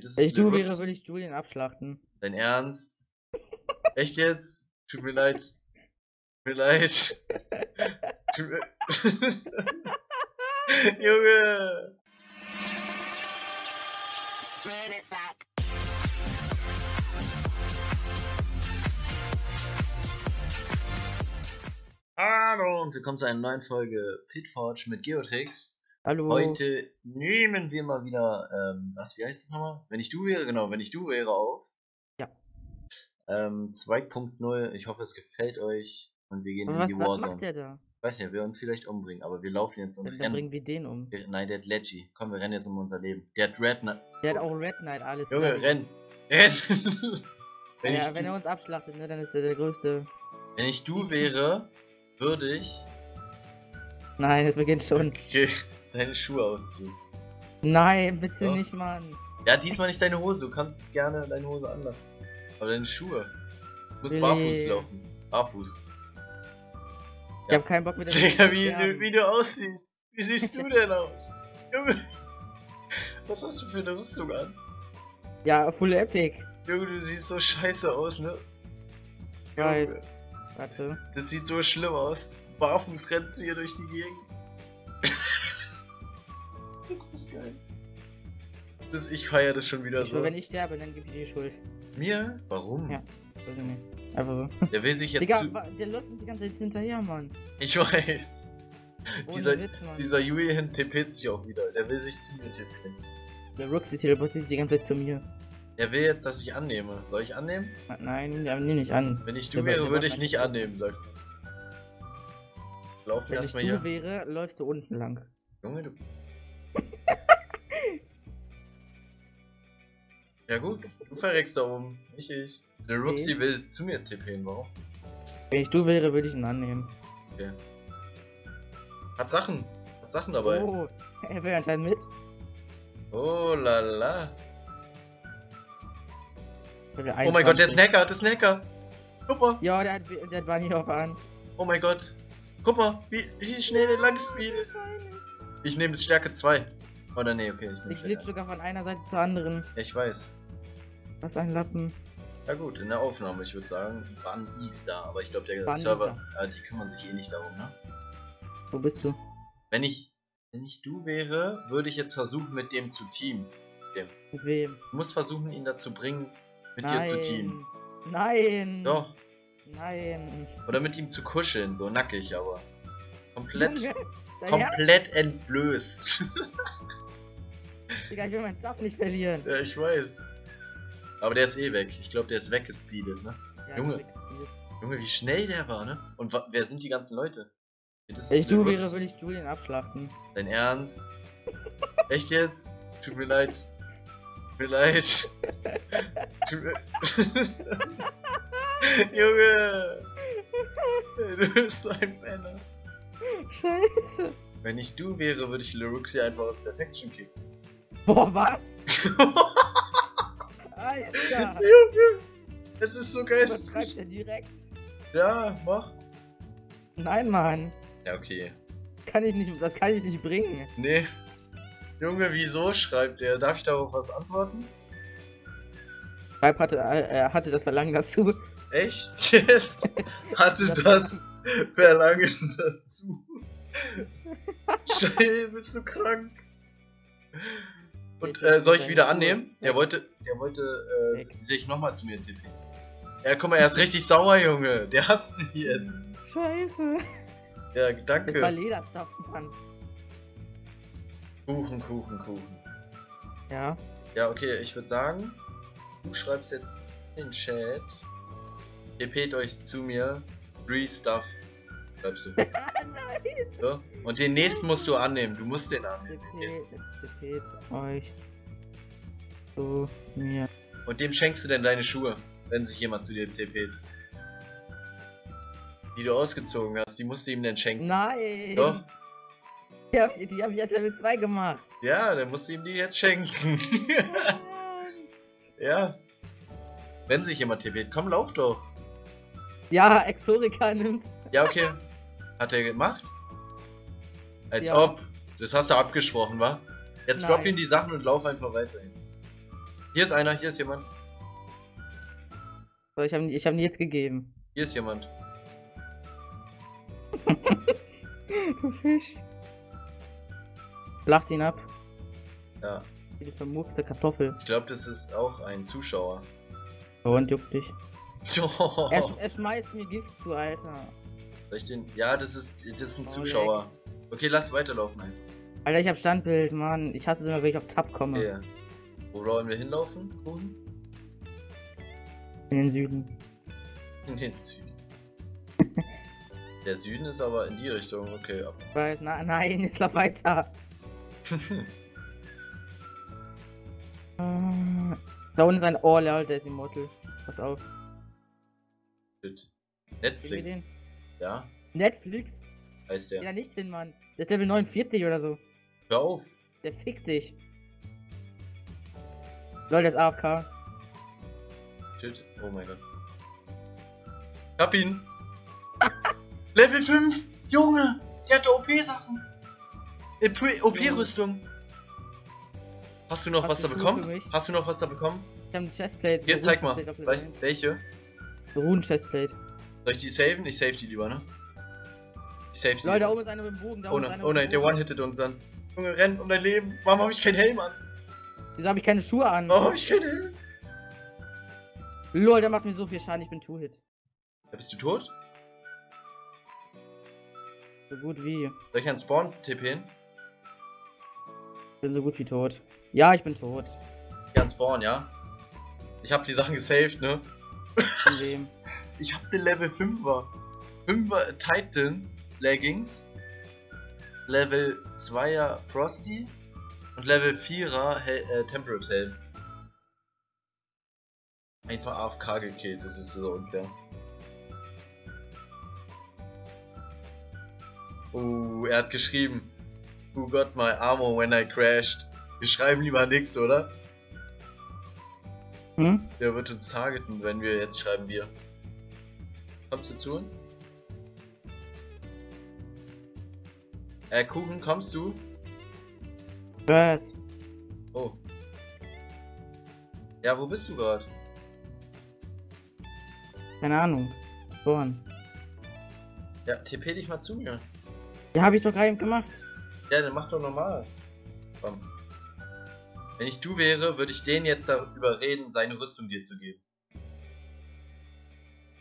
Das Wenn ich du wäre, würde ich Julian abschlachten. Dein Ernst? Echt jetzt? Tut mir leid. Tut mir leid. Tut mir... Junge! Run it back. Hallo und willkommen zu einer neuen Folge Pitforge mit Geotrix. Hallo. Heute nehmen wir mal wieder, ähm, was, wie heißt das nochmal? Wenn ich du wäre, genau, wenn ich du wäre auf. Ja. Ähm, 2.0, ich hoffe es gefällt euch und wir gehen Aber in was, die was Warzone. macht der da? Ich weiß nicht, er will uns vielleicht umbringen, aber wir laufen jetzt und Dann, dann rennen. bringen wir den um. Wir- Nein, der hat Leggy. Komm, wir rennen jetzt um unser Leben. Der hat Red Knight. Der hat auch Red Knight, alles. Junge, klar. renn! Renn! wenn, ja, ich wenn er uns abschlachtet, ne, dann ist er der Größte. wenn ich du wäre, würde ich Nein, es beginnt schon. okay, deine Schuhe ausziehen. Nein, bitte Doch. nicht, Mann. Ja, diesmal nicht deine Hose. Du kannst gerne deine Hose anlassen. Aber deine Schuhe. Du musst Nee. barfuß laufen. Barfuß. Ich hab keinen Bock mit der Digga, wie, du, wie du aussiehst. Wie siehst du denn aus? Junge. Was hast du für eine Rüstung an? Ja, full epic. Junge, du siehst so scheiße aus, ne? Junge, Warte. Das sieht so schlimm aus. Barfuß rennst du hier durch die Gegend. Ist das geil. Das, ich feier das schon wieder Ich so. schwör, wenn ich sterbe, dann gebe ich dir die Schuld. Mir? Warum? Ja. Weiß ich nicht. Einfach so. Der will sich jetzt Digga, der läuft uns die ganze Zeit hinterher, Mann. Ich weiß. Ohne Dieser, Witz, dieser Julian TP't sich auch wieder. Der will sich zu mir TP'n. Der Roxy teleportiert sich die ganze Zeit zu mir. Der will jetzt, dass ich annehme. Soll ich annehmen? Nein, der nehme nicht an. Wenn ich Der du war- wäre, der würde ich nicht annehmen, sagst du. Laufen Wenn ich erstmal du hier. wäre, läufst du unten lang. Junge, du. Ja gut, du verreckst da oben, nicht ich. Der Ruxy will zu mir TP'n, warum? Wenn ich du wäre, würde ich ihn annehmen. Hat Sachen. Hat Sachen dabei. Oh, er will anscheinend mit. Oh la la. Oh mein Gott, der 21. Snacker, der Snacker. Guck mal. Ja, der hat, der hat Bunny auf an. Oh mein Gott. Guck mal, wie, wie schnell der lang speedet. Ich nehme Stärke 2. Oder nee, okay, ich nehme Ich Stärke sogar von einer Seite zur anderen. 1. Ich weiß. Was ein Lappen. Ja gut, in der Aufnahme, ich würde sagen, waren dies da. Aber ich glaube, der die Server, äh, die kümmern sich eh nicht darum, ne? Wo bist du? Wenn ich, wenn ich du wäre, würde ich jetzt versuchen, mit dem zu teamen. Mit wem? Du musst versuchen, ihn dazu bringen, mit dir zu teamen. Nein. Doch. Nein. Oder mit ihm zu kuscheln, so nackig, aber. Komplett, Junge, dein Herz, komplett entblößt. Digga, ich will meinen Stuff nicht verlieren. ja, ich weiß. Aber der ist eh weg. Ich glaube, der ist weggespeedet, ne? Ja, Junge. Junge, wie schnell der war, ne? Und wer sind die ganzen Leute? Das Wenn ich du wäre, würde ich Julian abschlachten. Dein Ernst? Echt jetzt? Tut mir leid. Tut mir leid. Tut mir... Junge! Du bist so ein Männer. Scheiße. Wenn ich du wäre, würde ich Leruxi einfach aus der Faction kicken. Boah, was? Alter. Junge! Es ist so geistig. er direkt? Ja, mach. Nein, Mann. Ja, okay. Kann ich nicht, das kann ich nicht bringen. Nee. Junge, wieso schreibt er? Darf ich darauf was antworten? Schreib hatte, äh, er hatte das Verlangen dazu. Echt jetzt? Hatte das Verlangen dazu? Scheiße, bist du krank? Und äh, soll ich wieder annehmen? Der wollte, der wollte, äh, sich nochmal zu mir tippen. Ja, guck mal, er ist richtig sauer, Junge. Der hasst mich jetzt. Scheiße. Ja, Das war danke. Lederstuff, Mann. Kuchen, Kuchen, Kuchen. Ja. Ja, okay, ich würde sagen, du schreibst jetzt in den Chat. TP't euch zu mir. Free Stuff. Schreibst du. Nein. So. Und den nächsten musst du annehmen. Du musst den annehmen. Den nächsten. Euch zu mir. Und dem schenkst du denn deine Schuhe, wenn sich jemand zu dir TP't. Die du ausgezogen hast, die musst du ihm denn schenken. Nein. Doch. Die hab, ich- die hab ich als Level 2 gemacht. Ja, dann musst du ihm die jetzt schenken. ja. Wenn sich jemand TP't, komm, lauf doch. Ja, Exorica nimmt. Ja, okay. Hat er gemacht? Als Ja. ob. Das hast du abgesprochen, wa? Jetzt drop Nein. ihm die Sachen und lauf einfach weiterhin. Hier ist einer, hier ist jemand. So, ich habe ich hab ihn jetzt gegeben. Hier ist jemand. Du Fisch. Lacht ihn ab. Ja. Die vermurkste Kartoffel. Ich glaube, das ist auch ein Zuschauer. Oh, und juckt dich. Oh. Er, er schmeißt mir Gift zu, Alter. Soll ich den? Ja, das ist, das ist ein Oh, Zuschauer. Okay, lass weiterlaufen einfach. Alter, ich hab Standbild, Mann. Ich hasse es immer, wenn ich auf Tab komme. Okay. Wo wollen wir hinlaufen? Kuchen? In den Süden. In den Süden. Der Süden ist aber in die Richtung, okay. ab. Weiß, na, nein, jetzt lauf weiter. Da unten ist ein Oh, lol, der ist Immortal. Pass auf. Shit. Netflix. Ja, Netflix? Heißt der. nicht hin, Mann. Der ist Level 49 oder so. Hör auf. Der fickt dich. Lol, der ist AFK. Shit. Oh mein Gott. Ich hab ihn. Level 5. Junge. Der hatte OP-Sachen. OP-Rüstung. Hast du noch Hast was du da bekommen? Hast du noch was da bekommen? Ich hab eine Chestplate. Hier, zeig mal. Welche? 1. Eine Runen-Chestplate. Soll ich die saven? Ich save die lieber, ne? Ich die. Lol, da oben ist einer mit dem Bogen. Da Oh nein, oh nein, der Bogen. one-hittet uns dann. Junge, renn um dein Leben. Warum habe ich keinen Helm an? Wieso habe ich keine Schuhe an? Warum habe ich keinen Helm? Lol, der macht mir so viel Schaden, ich bin Two-Hit. Ja, bist du tot? So gut wie. Soll ich an Spawn tippen? Ich bin so gut wie tot. Ja, ich bin tot. Ja, an Spawn, ja? Ich habe die Sachen gesaved, ne? Von wem? Ich habe eine Level 5er. 5er Titan Leggings. Level 2er Frosty. Und Level 4er Hel äh, Temperate Helm. Einfach AFK gekillt, das ist so unfair. Oh, er hat geschrieben. Who got my armor when I crashed? Wir schreiben lieber nix, oder? Hm? Der wird uns targeten, wenn wir jetzt schreiben wir. Kommst du zu uns? Äh, Kuchen, kommst du? Was? Oh. Ja, wo bist du gerade? Keine Ahnung. Spawn. Ja, TP dich mal zu mir. Ja, hab ich doch gerade eben gemacht. Ja, dann mach doch normal. Komm. Wenn ich du wäre, würde ich den jetzt darüber reden, seine Rüstung dir zu geben.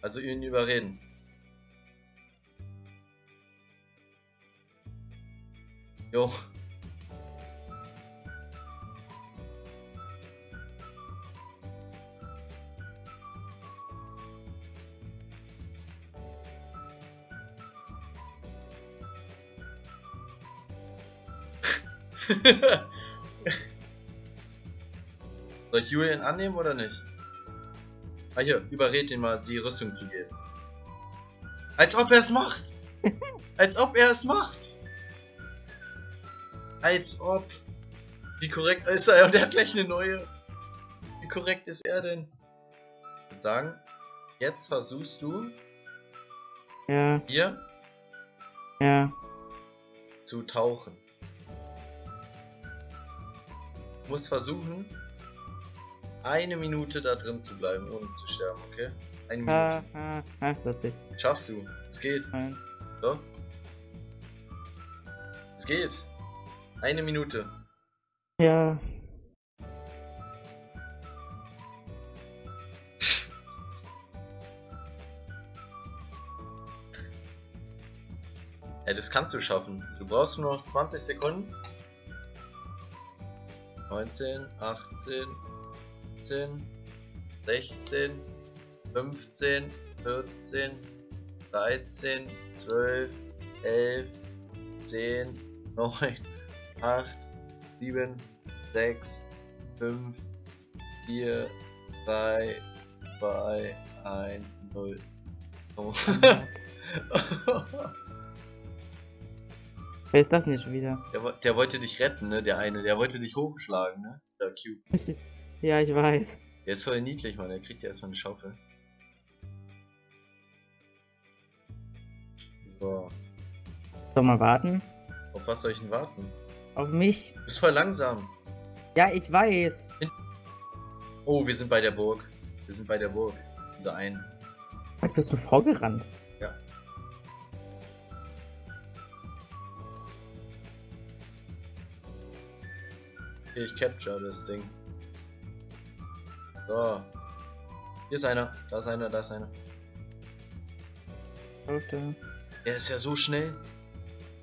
Also ihn überreden. Jo. Soll ich Julian annehmen oder nicht? Ah hier, überred ihn mal, die Rüstung zu geben. Als ob er es macht! Als ob er es macht! Als ob. Wie korrekt ist er? Und er hat gleich eine neue. Wie korrekt ist er denn? Ich würde sagen, jetzt versuchst du Ja, hier ja. zu tauchen. Du musst versuchen, eine Minute da drin zu bleiben, ohne zu sterben, okay? Eine Ha, Minute. ha, ha, lustig. Schaffst du. Es geht. Nein. Doch. Es geht. Eine Minute. Ja. Ja, das kannst du schaffen. Du brauchst nur noch 20 Sekunden. 19, 18, 17, 16, 15, 14, 13, 12, 11, 10, 9, 8, 7, 6, 5, 4, 3, 2, 1, 0. Oh. Wer ist das denn jetzt schon wieder? Der, der wollte dich retten, ne? Der eine, der wollte dich hochschlagen, ne? Der Cube. Ja, ich weiß. Der ist voll niedlich, Mann. Der kriegt ja erstmal eine Schaufel. So. Soll mal warten? Auf was soll ich denn warten? Auf mich? Du bist voll langsam. Ja, ich weiß. Oh, wir sind bei der Burg. Wir sind bei der Burg. Diese einen. Was bist du vorgerannt? Ja. Okay, ich capture das Ding. So. Hier ist einer. Da ist einer, da ist einer. Leute. Der ist ja so schnell.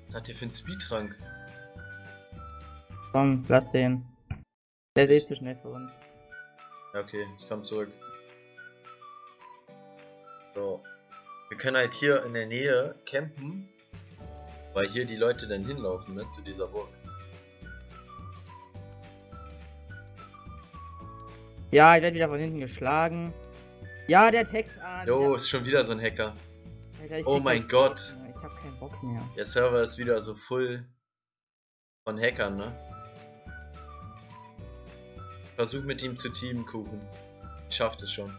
Was hat der für einen Speedtrank? Komm, lass den. Der ist eh zu schnell für uns. Ja, okay, ich komm zurück. So. Wir können halt hier in der Nähe campen, weil hier die Leute dann hinlaufen, ne, zu dieser Burg. Ja, ich werde wieder von hinten geschlagen. Ja, der Text an. Jo, ist schon wieder so ein Hacker. Alter, oh mein Gott. Bock. Ich hab keinen Bock mehr. Der Server ist wieder so full von Hackern, ne? Versuch mit ihm zu teamen, Kuchen. Ich schaff das schon.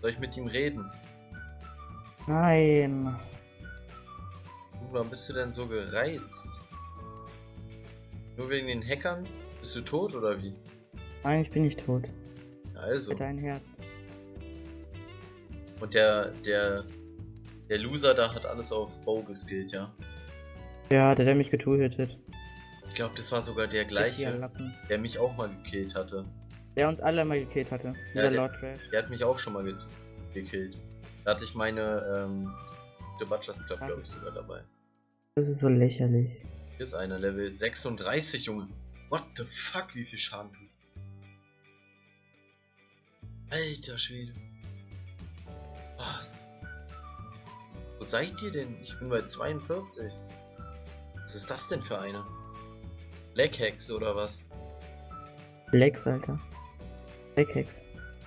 Soll ich mit ihm reden? Nein. Kuchen, warum bist du denn so gereizt? Nur wegen den Hackern? Bist du tot oder wie? Nein, ich bin nicht tot. Also. Dein Herz. Und der, der, der Loser da hat alles auf Bow geskillt, ja? Ja, der, der mich getötet. Ich glaube, das war sogar der gleiche, der mich auch mal gekillt hatte. Der uns alle mal gekillt hatte. Ja, der- Lord Trash. Der hat mich auch schon mal ge gekillt. Da hatte ich meine, ähm, The Butchers Club, glaube ich, sogar dabei. Das ist so lächerlich. Hier ist einer, Level 36, Junge. What the fuck, wie viel Schaden tut. Alter Schwede. Was? Wo seid ihr denn? Ich bin bei 42. Was ist das denn für einer? Blackhex oder was? Lex, Alter.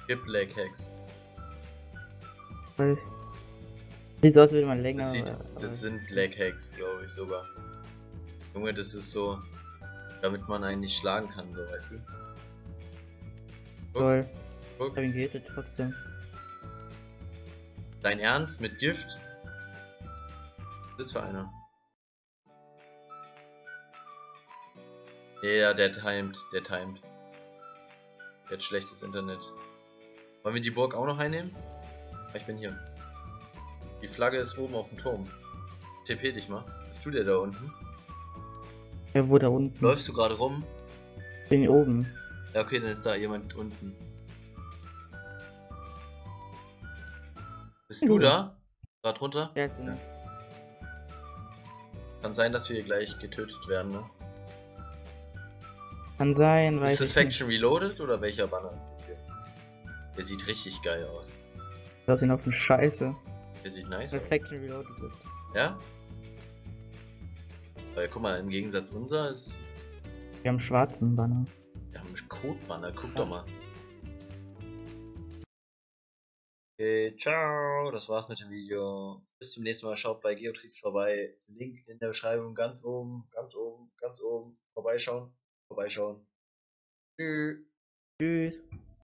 Gib Blackhex. Weiß. Sieht so aus, als würde man länger. Das, sieht, aber- das sind Blackhex, glaube ich sogar. Junge, das ist so, damit man einen nicht schlagen kann, so weißt du. Guck, Toll. guck. Ich hab ihn gehittet trotzdem. Dein Ernst mit Gift? Was ist für einer? Ja, der timed, der timed. Der hat schlechtes Internet. Wollen wir die Burg auch noch einnehmen? Ah, Ich bin hier. Die Flagge ist oben auf dem Turm. TP dich mal. Bist du der da unten? Ja, wo da unten? Läufst du gerade rum? Bin hier oben. Ja, okay, dann ist da jemand unten. Bist du Jo. da? Gerade runter? Ja, bin Ja. Kann sein, dass wir hier gleich getötet werden, ne? Kann sein, weiß Ist das ich nicht. Faction Reloaded oder welcher Banner ist das hier? Der sieht richtig geil aus. Das sieht auf eine Scheiße. Der sieht nice Weil aus. Faction Reloaded ist. Ja? Weil guck mal, im Gegensatz unser ist. ist Wir haben einen schwarzen Banner. wir haben einen Code-Banner, guck Ja. doch mal. Okay, ciao. Das war's mit dem Video. Bis zum nächsten Mal. Schaut bei Geotrix vorbei. Link in der Beschreibung ganz oben, ganz oben, ganz oben. Vorbeischauen. Vorbeischauen. Tschüss. Tschüss.